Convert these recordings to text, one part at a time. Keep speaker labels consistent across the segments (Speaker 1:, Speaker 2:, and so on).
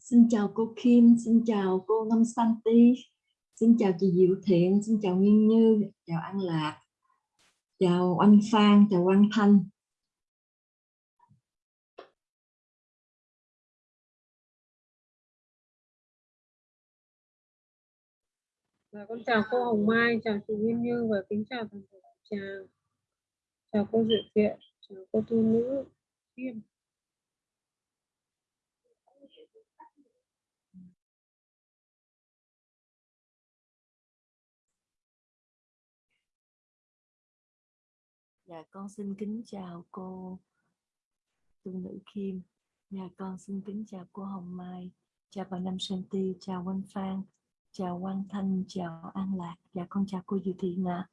Speaker 1: Xin chào cô Kim, xin chào cô Ngâm Santi, xin chào chị Diệu Thiện, xin chào nguyên Như, chào An Lạc, chào anh Phan, chào Quang Thanh.
Speaker 2: Và con chào cô Hồng Mai, chào chị nguyên Như và kính chào toàn thể chào chào cô Diệu Thiện, chào cô Tu Nữ Kim.
Speaker 1: Dạ con xin kính chào cô tu nữ Kim. Dạ con xin kính chào cô Hồng Mai, chào bà Năm Sơn Ti, chào Quang Phan, chào Quang Thanh, chào An Lạc. Dạ con chào cô Diệu Thị ạ.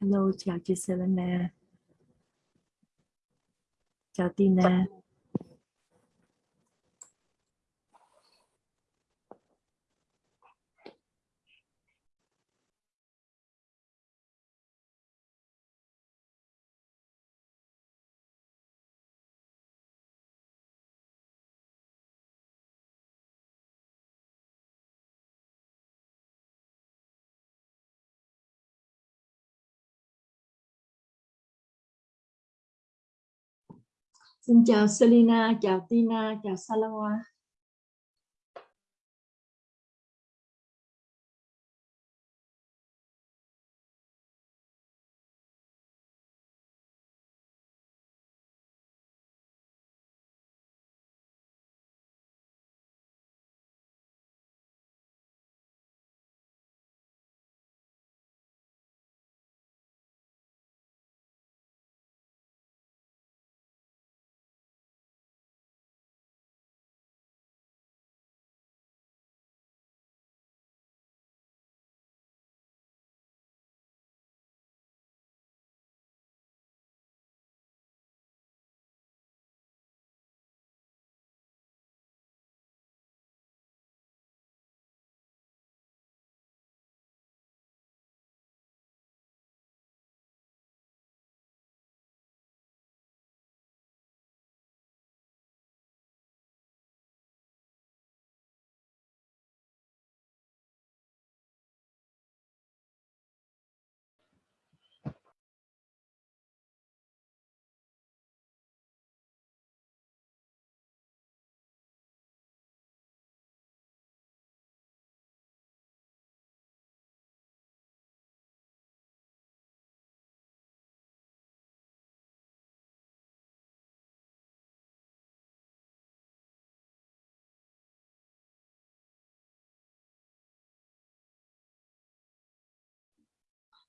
Speaker 1: Hello, chào chị Selena. Chào Tina. Xin chào Selina, chào Tina, chào Salawa.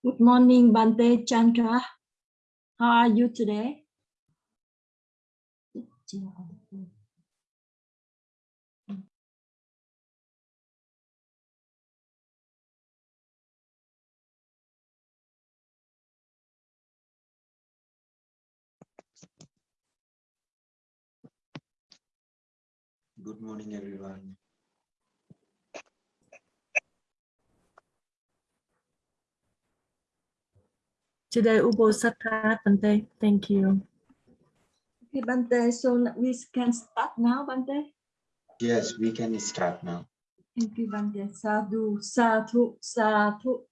Speaker 1: Good morning, Bante Chandra. How are you today?
Speaker 3: Good morning, everyone.
Speaker 1: Today, Ubo Sakha Bante. Thank you. Okay, Bante, so we can start now, Bante.
Speaker 3: Yes, we can start now.
Speaker 1: Thank you, Bante. Sadhu, sadhu, sadhu.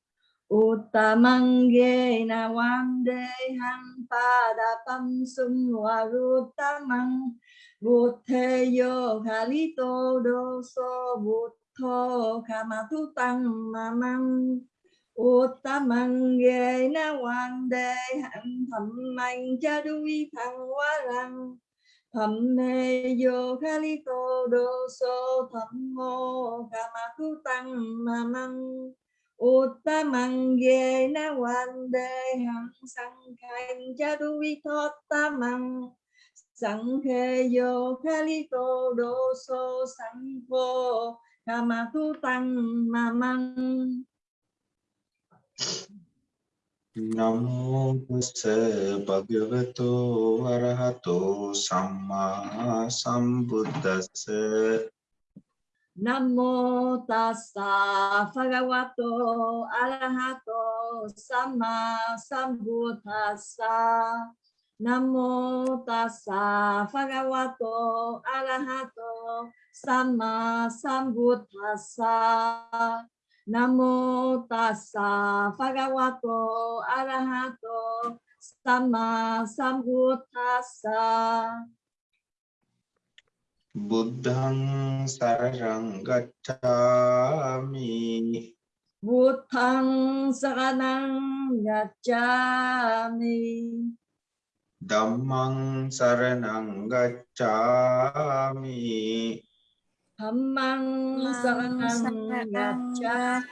Speaker 1: Uttamang yena vande han padapam sum varuttamang Buddhe yo kalito doso buddho kamatu tăng mamam Uttamang hạnh thầm mạnh cha đuôi thằng hóa răng thầm mê vô khá lý tô đô sô thầm mô kha ma cứu tăng mà măng uttamang ghê na hoàng đề hạnh sang khanh cha đuôi vi ta tamang sang khê vô khá lý tô đô sô sang vô kha ma cứu tăng mà măng
Speaker 3: Namo tassa bhagavato arahato samma sambuddhassa.
Speaker 1: Nam mô tassa bhagavato arahato samma sambuddhassa. Nam mô tassa bhagavato arahato samma sambuddhassa. Nam mô tassa bhagavato arahato samma sambuddhassa.
Speaker 3: Buddhang sarang gacchami.
Speaker 1: Buddhang saranang gacchami.
Speaker 3: Dhammang saranang gacchami.
Speaker 1: Dhammang saranang gacchami.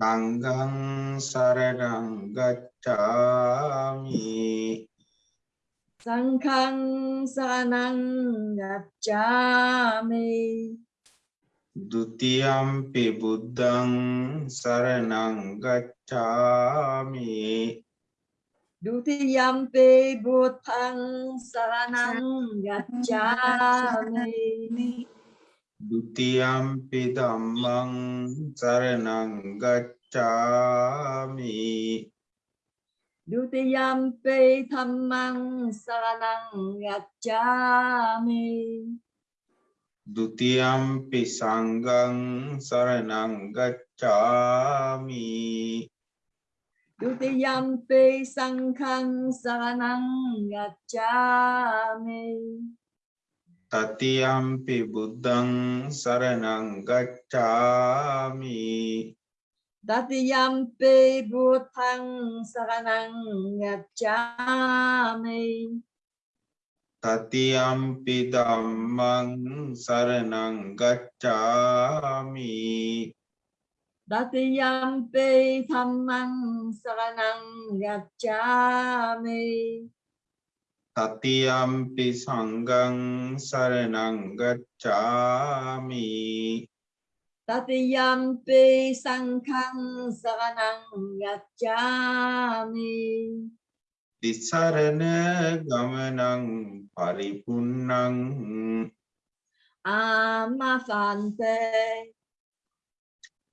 Speaker 3: Sanghang saranang gacchami.
Speaker 1: Sanghang saranang gacchami.
Speaker 3: Dutiyampi buddhang saranang gacchami.
Speaker 1: Dutiyampi buddhang saranang gacchami.
Speaker 3: Dutiyampi dhammang saranang gacchami.
Speaker 1: Dutiyampi dhammang saranang gacchami.
Speaker 3: Dutiyampi sanghang saranang gacchami.
Speaker 1: Dutiyampi sanghang saranang gacchami.
Speaker 3: Tatiyampi buddhang saranang gacchami.
Speaker 1: Datiyampi buddhang saranang gacchami.
Speaker 3: Tatiyampi dhammang saranang gacchami.
Speaker 1: Datiyampi dhammang saranang gacchami.
Speaker 3: Tatiyampi sanghang saranang gacchami.
Speaker 1: Tatiyampi sanghang saranang gacchami.
Speaker 3: Tisarana gamanang paripunnang
Speaker 1: Amafante.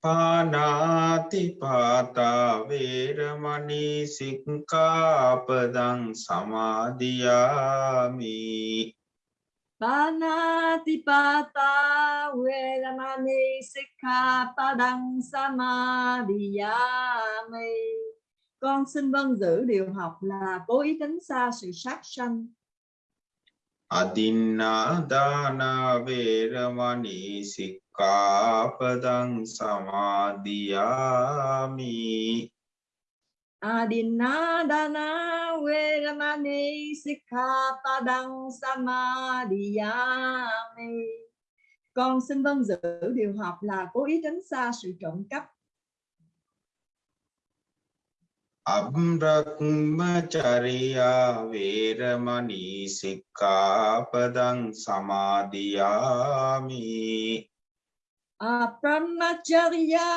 Speaker 3: Panati pata veramani sikkapadang samadhiyami.
Speaker 1: Panatipata Veramani Sikhapadang Samadhiyami Con xin vâng giữ điều học là cố ý tránh xa sự sát sanh
Speaker 3: Adinna dana veramani sikkapadang samadhiyami.
Speaker 1: Adinadana Veramani Sikhapadang Samadhiyami Con xin vâng giữ điều học là cố ý tránh xa sự trộm cắp
Speaker 3: අබ්‍රක්මචරියා වේරමණී සික්ඛාපදං සමාදියාමි
Speaker 1: Brahmacharya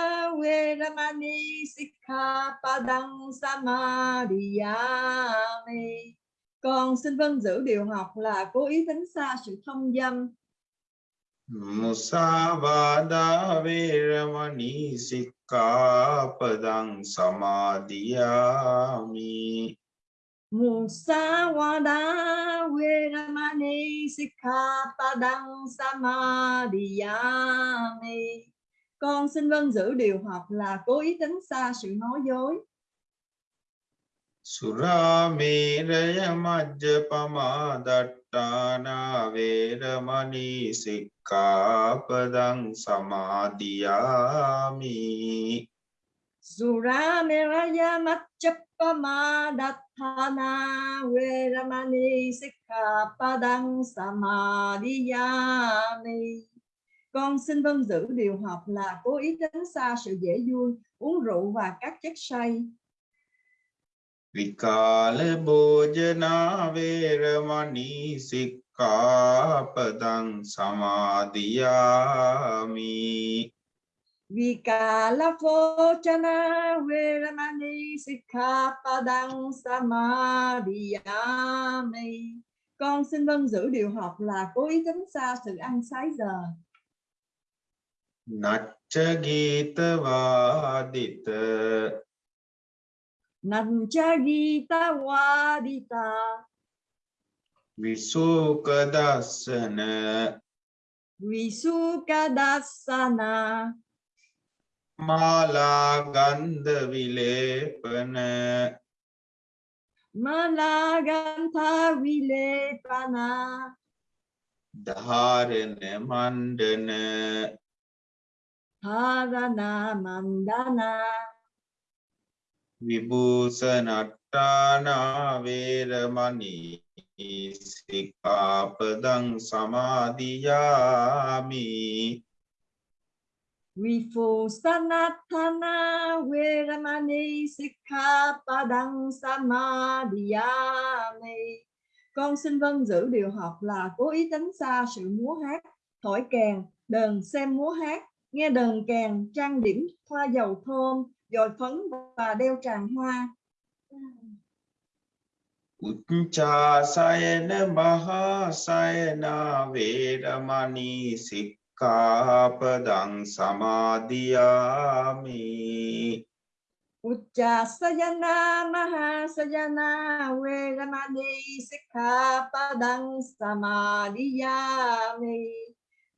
Speaker 1: Veramani Sikha Padang Samadhyami Con xin vâng giữ điều học là cố ý tránh xa sự thông dâm.
Speaker 3: Musavada Veramani Sikha Padang
Speaker 1: Samadhyami Musa wada weramani sikata đăng samadhiyami. Con xin vâng giữ điều học là cố ý tránh xa sự nói dối.
Speaker 3: Surami rayamajjapama dattana veramani sikkapadang samadhiyami.
Speaker 1: Surami rayamajjapama dattana Hana Veramani Padang Samadhiyami Con xin vâng giữ điều học là cố ý tránh xa sự dễ vui, uống rượu và các chất say.
Speaker 3: Vikala Bhojana Veramani Sikkhapadang Samadhiyami
Speaker 1: Vikala Fochana Viramani Sikapadang Samadhyami Con xin vâng giữ điều học là cố ý tránh xa sự ăn sái giờ.
Speaker 3: Natcha Gita Vadita
Speaker 1: Natcha Gita
Speaker 3: Vadita Visukadasana.
Speaker 1: Visukadasana.
Speaker 3: මාලා ගන්ධ විලේපන.
Speaker 1: මාලා ගන්ධ විලේපන.
Speaker 3: ධාරණ මණ්ඩන.
Speaker 1: ධාරණ මණ්ඩන.
Speaker 3: විභූෂණට්ටානා වේරමණී සික්ඛාපදං සමාදියාමි.
Speaker 1: Vifo sanatana veramani sikha padang samadhiyami. Con xin vâng giữ điều học là cố ý tránh xa sự múa hát, thổi kèn, đờn xem múa hát, nghe đờn kèn, trang điểm thoa dầu thơm, dồi phấn và đeo tràng hoa.
Speaker 3: Ucha sayana maha sayana veramani sikha සික්ඛාපදං සමාදියාමි
Speaker 1: Uchasayana Mahasayana Veramani Sikkhapadang Samadhiyami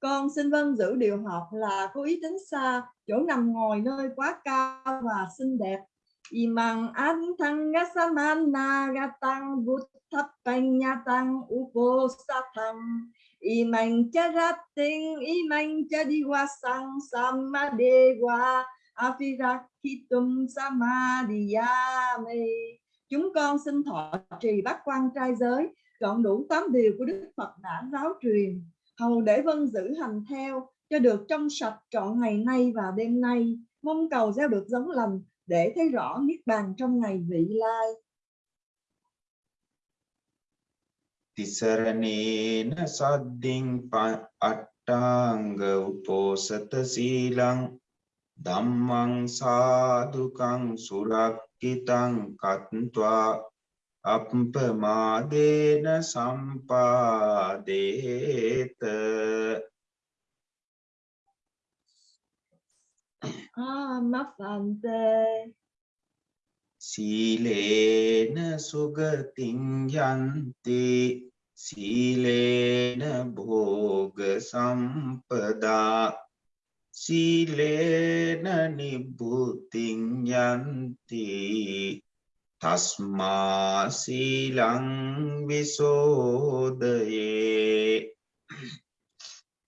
Speaker 1: Con xin vâng giữ điều học là cố ý tránh xa chỗ nằm ngồi nơi quá cao và xinh đẹp. Imang anthang gasamana gatang buddhapanyatang uposatang Imang charating imang chadiwasang samadewa Afirakitum Samadhiyami Chúng con xin thọ trì bát quan trai giới Trọn đủ tám điều của Đức Phật đã giáo truyền. Hầu để vân giữ hành theo, Cho được trong sạch trọn ngày nay và đêm nay. Mong cầu gieo được giống lành Để thấy rõ Niết Bàn trong ngày vị lai.
Speaker 3: තිසරණේන සද්දින් අට්ටාංග උපෝසත සීලං ධම්මං සාදුකං සුරක්කිතං කତ୍වා අප්පමාදේන සම්පාදේත.
Speaker 1: Amapante
Speaker 3: සීලේන සුගතින් යන්ති සීලේන භෝග සම්පදා. සීලේන නිබ්බුතින් යන්ති. තස්මා සීලං විසෝදයේ.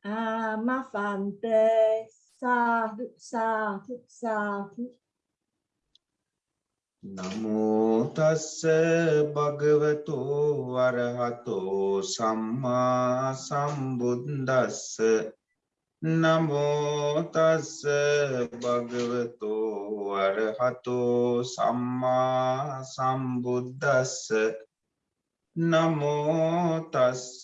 Speaker 1: Amapante Sadhu Sadhu Sadhu
Speaker 3: නමෝ තස්ස භගවතෝ වරහතෝ සම්මා සම්බුද්දස්ස. නමෝ තස්ස භගවතෝ අරහතෝ සම්මා සම්බුද්දස්ස. නමෝ තස්ස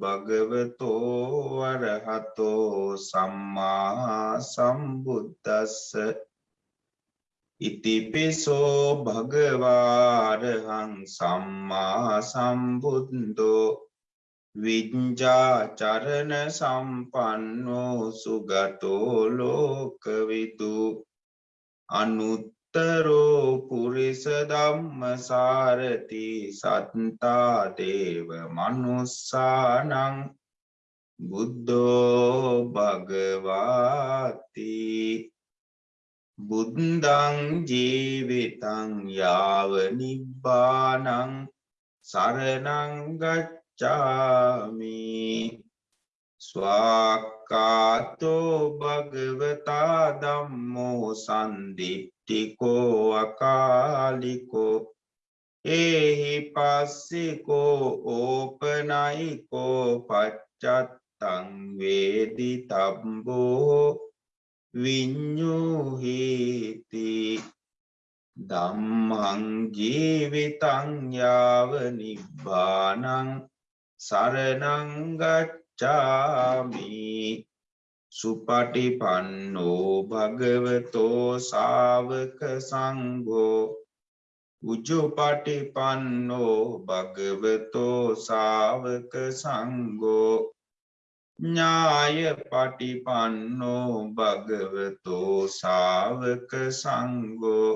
Speaker 3: භගවතෝ අරහතෝ සම්මා සම්බුද්දස්ස. ඉතිපිසෝ භගවාරහං සම්මා සම්බුද්දෝ විඤ්ජාචරණ සම්පන්නෝ සුගතෝ ලෝකවිදු අනුත්තරෝ පුරිස ධම්ම සාරති සත්තා දේව මනුස්සානං බුද්ධෝ භගවාති බුද්ධං ජීවිතං යාව නිබ්බානං සරණං ගච්ඡ ගච්ඡාමි ස්වාක්කාතෝ භගවතා ධම්මෝ සන්දිට්ඨිකෝ අකාලිකෝ ඒහි පස්සිකෝ ඕපනයිකෝ පච්චත්තං වේදි තබ්බෝ විඤ්ඤුහිති ධම්මං ජීවිතං යාව නිබ්බානං සරනංගච්ඡාමි සුපටිපන්නෝ භගවතෝ සාවක සංඝෝ උජුපටිපන්නෝ භගවතෝ සාවක සංඝෝ ඥාය පටිපන්නෝ භගවතෝ සාවක සංඝෝ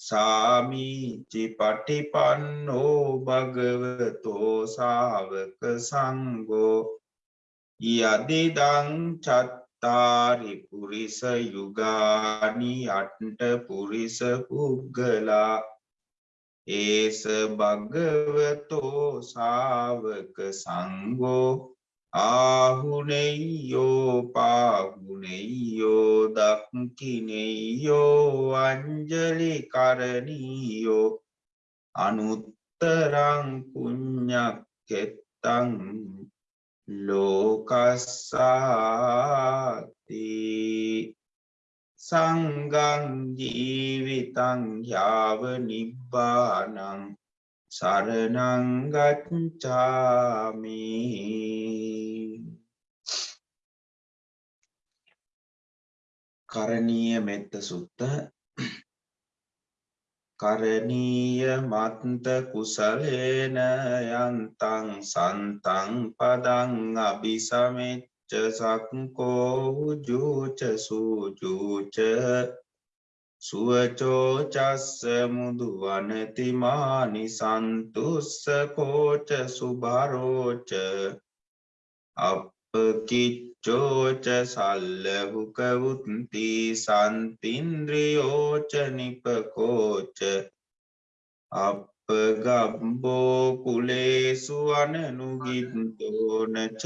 Speaker 3: සාමීචි පටිපන්නෝ භගවතෝ සාවක සංගෝ යදිදං චත්තාරි පුරිස යුගානි අට්ට පුරිස පුග්ගලා ඒස භගවතෝ සාවක සංගෝ ආහුනෙයෝ පාහුනෙයෝ දක්කිනෙයෝ අංජලි කරණීයෝ අනුත්තරං පුඤ්ඤක්කෙත්තං ලෝකස්සාති. සංගං ජීවිතං යාව නිබ්බානං සරණං ගච්ඡාමි කරණීය මෙත්ත සුත්ත කරණීය මත්ත කුසලේන යන්තං සන්තං පදං අபிසමෙච්ච සක්කෝ උජුච සූජුච සුවචෝ චස්ස මුදු වනතිමානි සන්තුස්ස කෝච සුභරෝච. අපකිච්චෝච සල්ලහුකවුත්ති සන්තින්ද්‍රියෝච නිපකෝච. අපගබ්බෝ කුලේසු අනනුගිත්තෝනච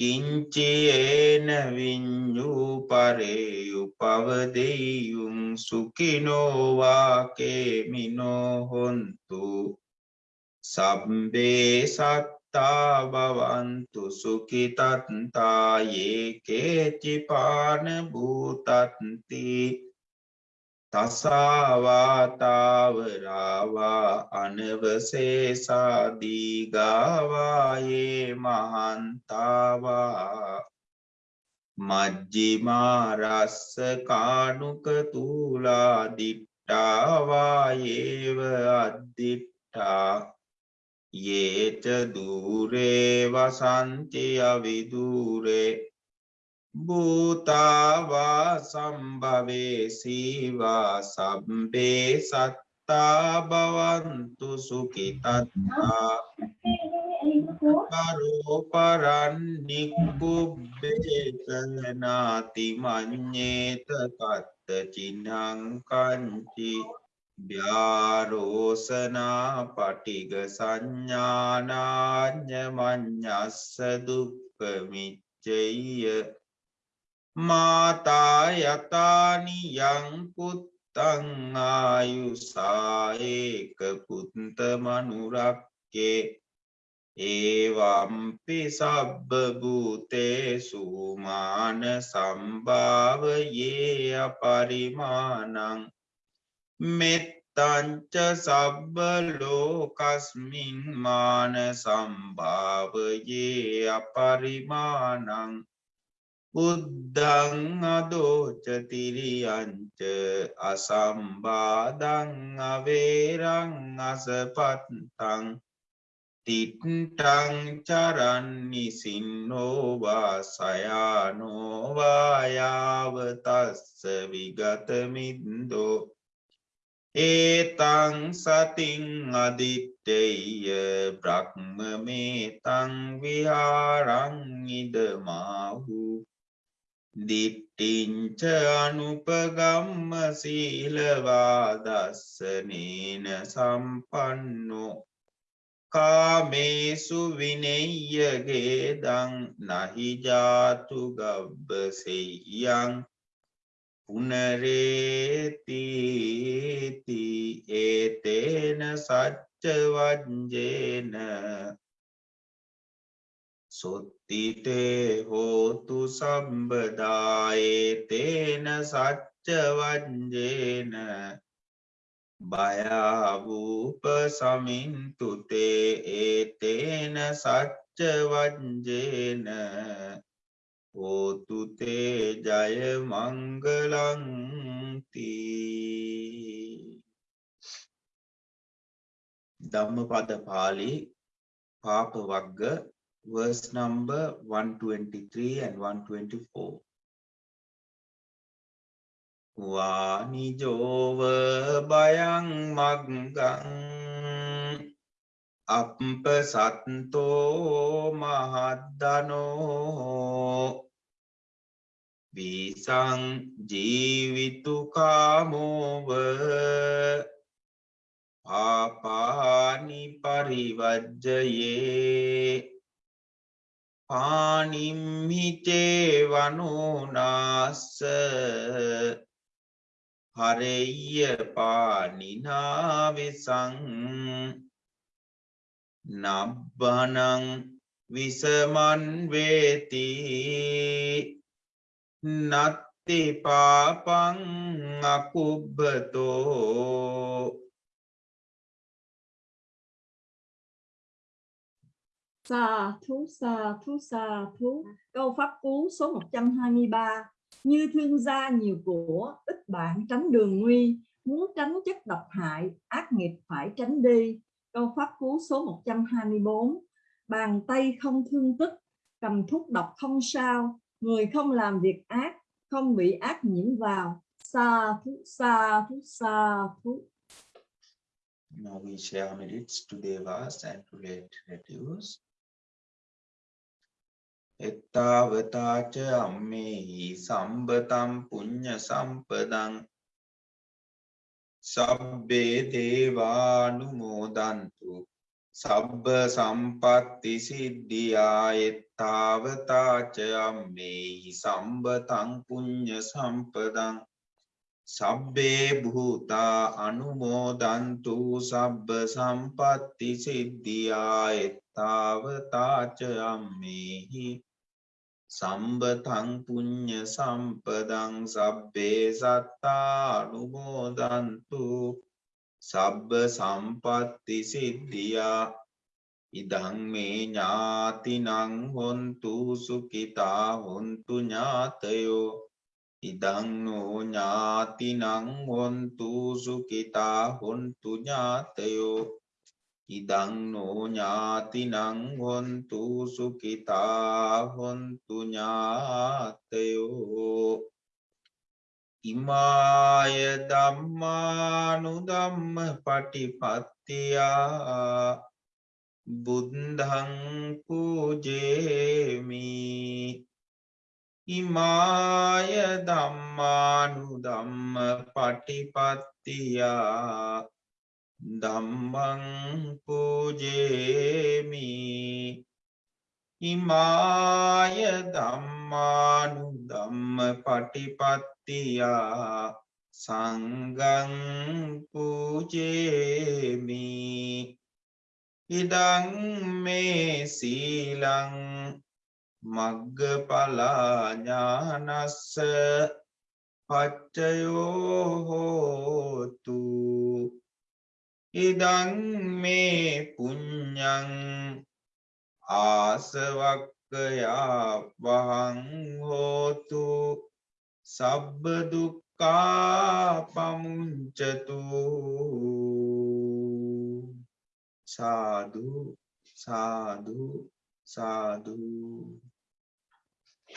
Speaker 3: කිංචේන විඤ්ඤූ පරේ උපවදෙයුං සුඛිනෝ වාකේමිනෝ හොන්තු. සබ්බේ සත්තා භවන්තු සුඛිතත්තා යේකේචි පාන භූතත්ති. තසාවාතාවරාවා අනවසේසාදීගාවායේ මහන්තාවා. මජ්ජිමාරස්ස කානුක තුලා දිට්ටාවායේව අද්දිට්ටා ඒච දූරේ වසන්ති අවිදූරේ භූතාවා සම්භවේ සීවා සබ්බේ සත්තා බවන්තු සුකිතත්තා පරෝපරන්නික්කුබ්බේතනාති මං්්‍යේත කත්ත චිනංකංචි ්‍යාරෝසනා පටිග සංඥානාඥ මං්ඥස්ස දුක්කමිච්චෙය මාතා යතානි යං පුත්තං ආයුසායේක පුත්ත මනුරක්කේ. ඒවම්පි සබ්බ භූතේසු මාන සම්භාවයේ අපරිමානං මෙත්තංච සබ්බ ලෝකස්මින් මාන සම්භාවයේ අපරිමානං බුද්ධං අදෝචතිරියංච අසම්බාධං අවේරං අසපත්තං තිට්ටං චරන්නි සින්නෝවා සයානෝවායාවතස්ස විගතමින්දෝ ඒතං සතින් අදිත්තෙය බ්‍රහ්මමේතං විහාරංඉදමාහු දිට්ඨිංච අනුපගම්ම සීලවා දස්සනේන සම්පන්නෝ. කාමේසු විනෙය්‍යගේ දං නහි ජාතු ගබ්බසෙය්‍යං. පුනරේති ඒතේන සච්ච වංජේන සොත් තිතේ හෝතු සම්බදායේ තේන සච්ච වංජේන බයාවූප සමින්තුතේ ඒතේන සච්ච වංජේන හෝතුතේ ජය මංගලං තී. ධම්මපද පාළි පාප වග්ග verse number 123 and 124 වානිජෝව බයං මග්ගං අපප සත්තෝ මහද්දනෝ විසං ජීවිතුකාමෝව පාපානි පරිවජ්ජයේ පානිම්හිතේ වනුනාස්ස හරෙය්‍ය පානිනාවිසං නබ්බනං විසමන් වේති. නත්ති පාපං අකුබ්බතෝ.
Speaker 4: Sa, thú sa thú sa, thú. Câu pháp cú số 123 Như thương gia nhiều của, Ít bạn tránh đường nguy. Muốn tránh chất độc hại, Ác nghiệp phải tránh đi. Câu pháp cú số 124 Bàn tay không thương tích, Cầm thuốc độc không sao. Người không làm việc ác, Không bị ác nhiễm vào. Sa, thú sa thú sa, thú.
Speaker 3: Now we share minutes to Devas and to relatives. එත්තාවතාච අම්මෙහි සම්බතම් පුඤ්ඤ සම්පදං සබ්බේ දේවානුමෝදන්තු. සබ්බ සම්පත්ති සිද්ධියා එත්තාවතාච අම්මෙහි සම්බතං පුඤ්ඤ සම්පදං සබ්බේ භූතා අනුමෝදන්තු සබ්බ සම්පත්ති සිද්ධියා එත්තාවතාච අම්මෙහි සම්බතං පුඤ්ඤ සම්පදං සබ්බේ සත්තා අනුමෝදන්තු සබ්බ සම්පත්ති සිද්ධියා. ඉදං මේ ඥාතිනං හොන්තු සුඛිතා හොන්තු ඥාතයෝ. ඉදං නෝ ඥාතිනං හොන්තු සුඛිතා හොන්තු ඥාතයෝ. ඉදං නෝ ඥාතිනං හොන්තු සුඛිතා හොන්තු ඥාතයෝ. ඉමාය ධම්මානුධම්ම පටිපත්තියා. බුද්ධං පූජේමි. ඉමාය ධම්මානුධම්ම පටිපත්තියා. ධම්මං පූජේමි. ඉමාය ධම්මානුධම්ම පටිපත්තියා සංගං පූජේමි. ඉදං මේ සීලං මග්ගඵලා ඥානස්ස පච්චයෝ හෝතු ඉදං මේ පුඤ්ඤං ආසවක්කයා වහං හෝතු සබ්බ දුක්ඛා පමුංචතු සාදු සාදු සාදු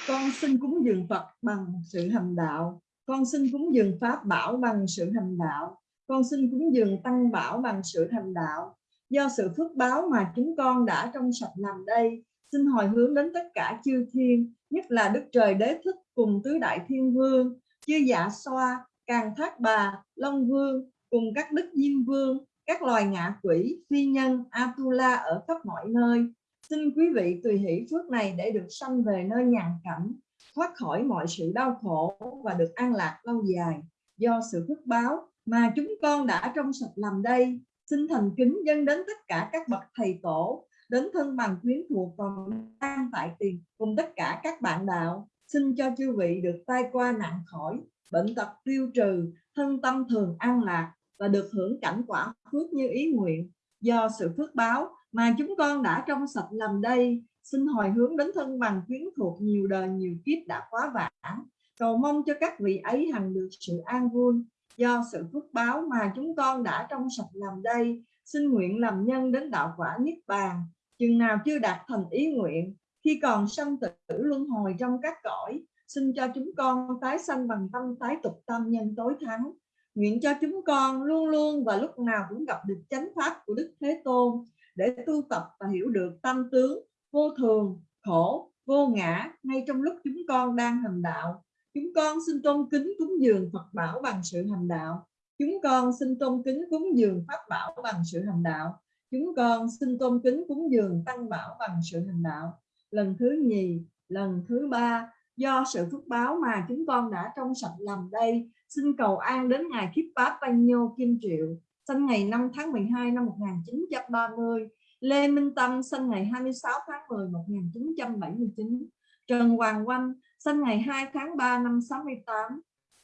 Speaker 1: con xin cúng dường Phật bằng sự hành đạo con xin cúng dường Pháp bảo bằng sự hành đạo con xin cúng dường Tăng bảo bằng sự thành đạo. Do sự phước báo mà chúng con đã trong sạch làm đây, xin hồi hướng đến tất cả chư thiên, nhất là Đức Trời Đế Thích cùng tứ đại thiên vương, chư dạ xoa, càng thác bà, long vương, cùng các đức diêm vương, các loài ngạ quỷ, phi nhân, atula ở khắp mọi nơi. Xin quý vị tùy hỷ phước này để được sanh về nơi nhàn cảnh, thoát khỏi mọi sự đau khổ và được an lạc lâu dài. Do sự phước báo mà chúng con đã trong sạch làm đây, xin thành kính dân đến tất cả các bậc thầy tổ, đến thân bằng quyến thuộc còn đang tại tiền cùng tất cả các bạn đạo. Xin cho chư vị được tai qua nạn khỏi, bệnh tật tiêu trừ, thân tâm thường an lạc và được hưởng cảnh quả phước như ý nguyện. Do sự phước báo mà chúng con đã trong sạch làm đây, xin hồi hướng đến thân bằng quyến thuộc nhiều đời nhiều kiếp đã quá vãng. Cầu mong cho các vị ấy hằng được sự an vui do sự phước báo mà chúng con đã trong sạch làm đây. Xin nguyện làm nhân đến đạo quả niết bàn. Chừng nào chưa đạt thành ý nguyện khi còn sanh tử luân hồi trong các cõi xin cho chúng con tái sanh bằng tâm tái tục tâm nhân tối thắng. Nguyện cho chúng con luôn luôn và lúc nào cũng gặp được chánh pháp của Đức Thế Tôn để tu tập và hiểu được tâm tướng vô thường, khổ, vô ngã ngay trong lúc chúng con đang hành đạo. Chúng con xin tôn kính cúng dường Phật bảo bằng sự hành đạo. Chúng con xin tôn kính cúng dường Pháp bảo bằng sự hành đạo. Chúng con xin tôn kính cúng dường Tăng bảo bằng sự hành đạo. Lần thứ nhì, lần thứ ba, do sự phước báo mà chúng con đã trong sạch làm đây xin cầu an đến ngày Kiếp Văn Nhô Kim Triệu sinh ngày 5 tháng 12 năm 1930 Lê Minh Tâm sinh ngày 26 tháng 10 1979 Trần Hoàng Oanh sinh ngày 2 tháng 3 năm 68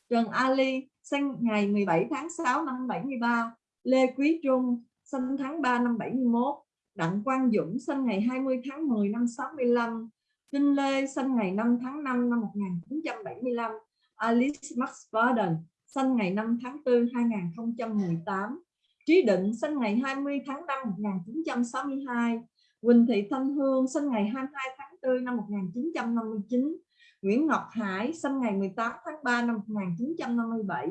Speaker 1: Trần Ali, sinh ngày 17 tháng 6 năm 73 Lê Quý Trung, sinh tháng 3 năm 71 Đặng Quang Dũng, sinh ngày 20 tháng 10 năm 65 Trinh Lê, sinh ngày 5 tháng 5 năm 1975 Alice Max Varden sinh ngày 5 tháng 4 2018 Trí Định, sinh ngày 20 tháng 5 1962 Quỳnh Thị Thanh Hương, sinh ngày 22 tháng 4 năm 1959 Nguyễn Ngọc Hải sinh ngày 18 tháng 3 năm 1957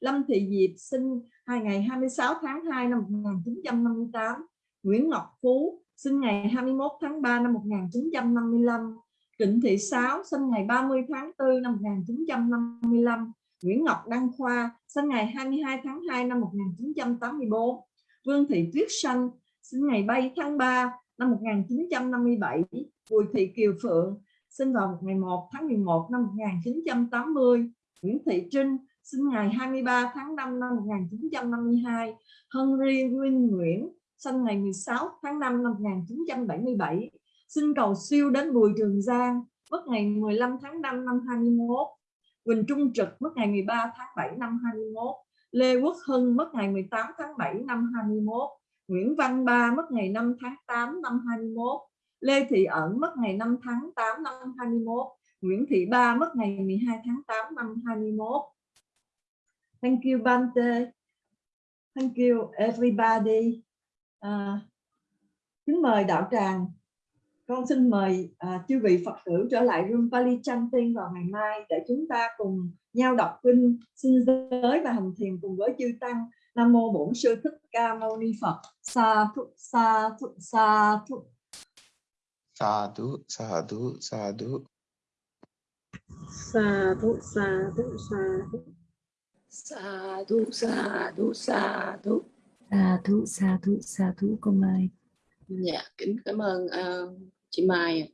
Speaker 1: Lâm Thị Diệp sinh ngày 26 tháng 2 năm 1958 Nguyễn Ngọc Phú sinh ngày 21 tháng 3 năm 1955 Trịnh Thị Sáu sinh ngày 30 tháng 4 năm 1955 Nguyễn Ngọc Đăng Khoa sinh ngày 22 tháng 2 năm 1984 Vương Thị Tuyết Sanh sinh ngày 7 tháng 3 năm 1957 Bùi Thị Kiều Phượng sinh vào ngày 1 tháng 11 năm 1980 Nguyễn Thị Trinh sinh ngày 23 tháng 5 năm 1952 Henry Nguyên Nguyễn sinh ngày 16 tháng 5 năm 1977 xin cầu siêu đến Bùi Trường Giang mất ngày 15 tháng 5 năm 21 Quỳnh Trung Trực mất ngày 13 tháng 7 năm 21 Lê Quốc Hưng mất ngày 18 tháng 7 năm 21 Nguyễn Văn Ba mất ngày 5 tháng 8 năm 21 Lê Thị Ẩn mất ngày 5 tháng 8 năm 21 Nguyễn Thị Ba mất ngày 12 tháng 8 năm 21 Thank you Bante Thank you everybody à, Kính mời đạo tràng con xin mời à, chư vị Phật tử trở lại room Pali Chanting vào ngày mai để chúng ta cùng nhau đọc kinh, xin giới và hành thiền cùng với chư tăng. Nam mô Bổn Sư Thích Ca Mâu Ni Phật. Sa thu sa thu sa thu.
Speaker 2: Sa thu sa thu sa thu
Speaker 5: Sa
Speaker 6: thú, sa thú, sa thú con Mai.
Speaker 5: dạ kính cảm ơn ờ, chị Mai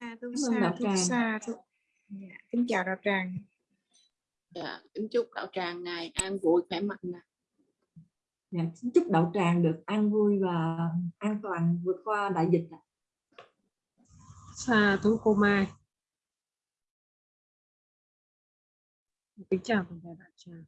Speaker 7: Sa thu
Speaker 1: Cảm ơn
Speaker 7: sa
Speaker 1: đạo
Speaker 7: thu
Speaker 1: tràng.
Speaker 7: sa thu. Dạ, Kính chào đạo tràng.
Speaker 5: dạ kính chúc đạo tràng ngài an vui khỏe mạnh
Speaker 1: Dạ, Dạ, chúc đậu tràng được an vui và an toàn vượt qua đại dịch ạ.
Speaker 2: Sa thú cô Mai. Kính chào toàn thể đại tràng.